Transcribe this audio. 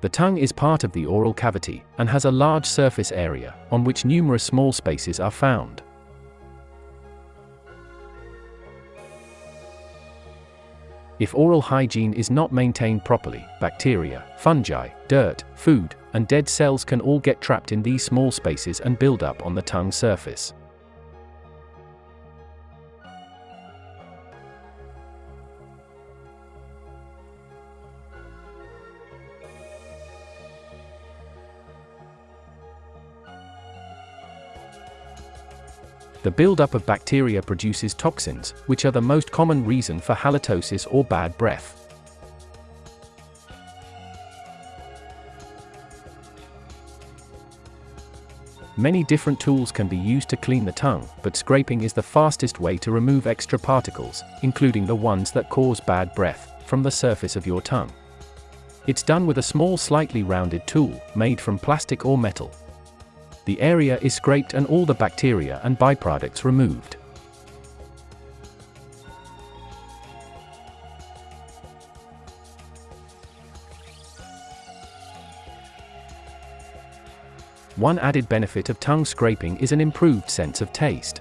The tongue is part of the oral cavity and has a large surface area on which numerous small spaces are found. If oral hygiene is not maintained properly, bacteria, fungi, dirt, food, and dead cells can all get trapped in these small spaces and build up on the tongue surface. The buildup of bacteria produces toxins, which are the most common reason for halitosis or bad breath. Many different tools can be used to clean the tongue, but scraping is the fastest way to remove extra particles, including the ones that cause bad breath, from the surface of your tongue. It's done with a small slightly rounded tool, made from plastic or metal, the area is scraped and all the bacteria and byproducts removed. One added benefit of tongue scraping is an improved sense of taste.